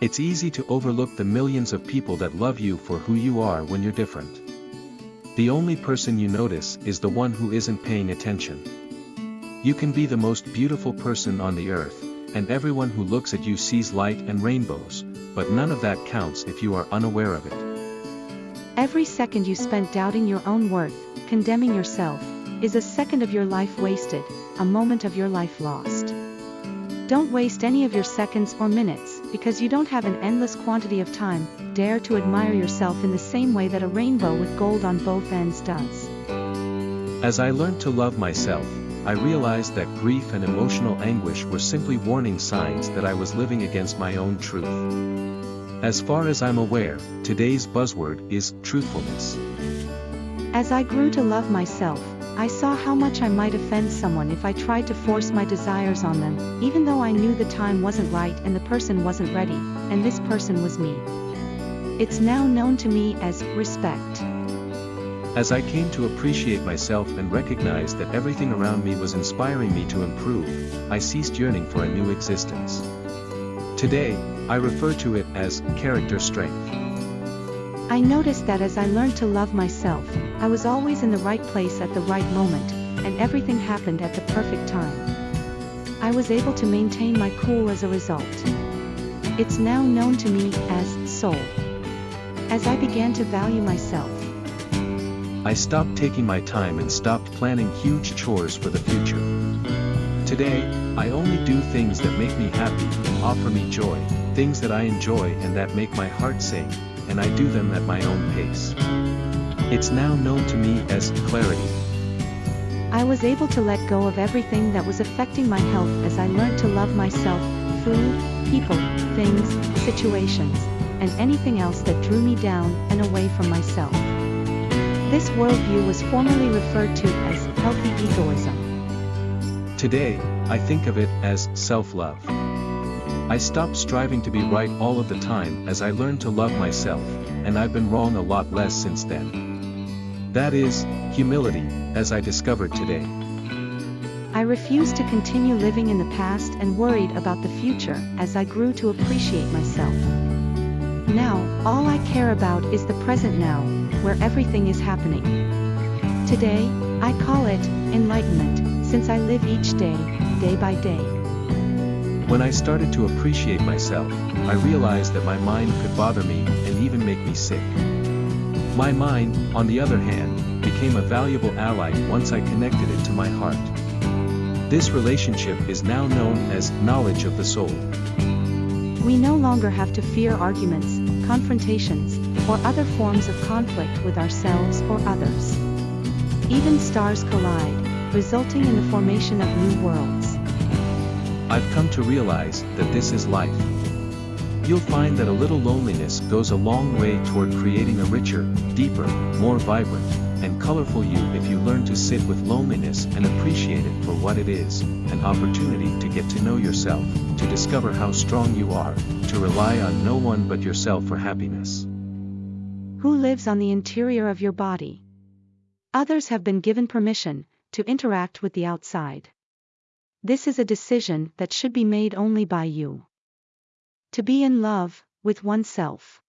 It's easy to overlook the millions of people that love you for who you are when you're different. The only person you notice is the one who isn't paying attention. You can be the most beautiful person on the earth, and everyone who looks at you sees light and rainbows, but none of that counts if you are unaware of it. Every second you spent doubting your own worth, condemning yourself, is a second of your life wasted, a moment of your life lost. Don't waste any of your seconds or minutes, because you don't have an endless quantity of time, dare to admire yourself in the same way that a rainbow with gold on both ends does. As I learned to love myself, I realized that grief and emotional anguish were simply warning signs that I was living against my own truth. As far as I'm aware, today's buzzword is truthfulness. As I grew to love myself, I saw how much I might offend someone if I tried to force my desires on them, even though I knew the time wasn't right and the person wasn't ready, and this person was me. It's now known to me as respect. As I came to appreciate myself and recognize that everything around me was inspiring me to improve, I ceased yearning for a new existence. Today, I refer to it as character strength. I noticed that as I learned to love myself, I was always in the right place at the right moment, and everything happened at the perfect time. I was able to maintain my cool as a result. It's now known to me as soul. As I began to value myself, I stopped taking my time and stopped planning huge chores for the future. Today, I only do things that make me happy, offer me joy, things that I enjoy and that make my heart sing, and I do them at my own pace. It's now known to me as clarity. I was able to let go of everything that was affecting my health as I learned to love myself, food, people, things, situations, and anything else that drew me down and away from myself. This worldview was formerly referred to as healthy egoism. Today, I think of it as self-love. I stopped striving to be right all of the time as I learned to love myself, and I've been wrong a lot less since then. That is, humility, as I discovered today. I refused to continue living in the past and worried about the future as I grew to appreciate myself. Now, all I care about is the present now, where everything is happening. Today, I call it enlightenment, since I live each day, day by day. When I started to appreciate myself, I realized that my mind could bother me and even make me sick. My mind, on the other hand, became a valuable ally once I connected it to my heart. This relationship is now known as knowledge of the soul. We no longer have to fear arguments, confrontations, or other forms of conflict with ourselves or others. Even stars collide, resulting in the formation of new worlds. I've come to realize that this is life. You'll find that a little loneliness goes a long way toward creating a richer, deeper, more vibrant, and colorful you if you learn to sit with loneliness and appreciate it for what it is, an opportunity to get to know yourself, to discover how strong you are, to rely on no one but yourself for happiness. Who lives on the interior of your body? Others have been given permission to interact with the outside. This is a decision that should be made only by you. To be in love with oneself.